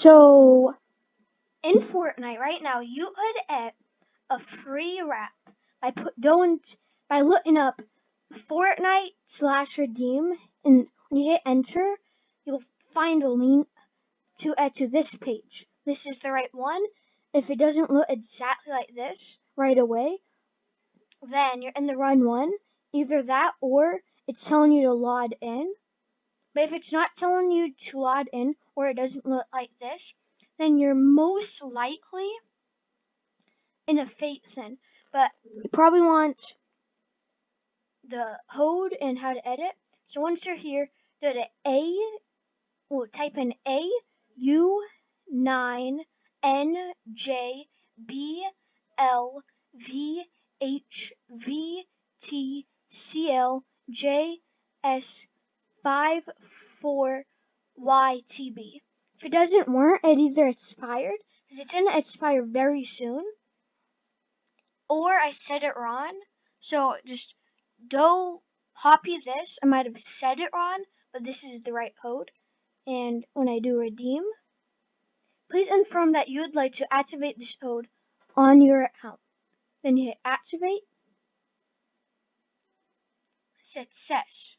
So in Fortnite right now, you could get a free wrap by put don't by looking up Fortnite slash redeem, and when you hit enter, you'll find a link to add to this page. This is the right one. If it doesn't look exactly like this right away, then you're in the run one. Either that or it's telling you to log in. But if it's not telling you to log in or it doesn't look like this, then you're most likely in a fake thing. But you probably want the code and how to edit. So once you're here, go to A, well, type in A U 9 N J B L V H V T C L J S 5 4 Y T B. If it doesn't work, it either expired, because it's going to expire very soon, or I set it wrong. So just do copy this. I might have said it wrong, but this is the right code. And when I do redeem, please confirm that you would like to activate this code on your account. Then you hit activate. Success.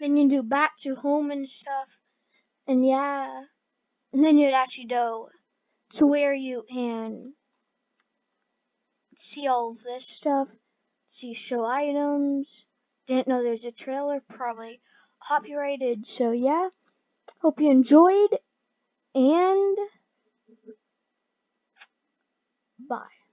Then you do back to home and stuff. And yeah. And then you'd actually go to where you can see all this stuff. See show items. Didn't know there's a trailer, probably copyrighted. So yeah. Hope you enjoyed and bye.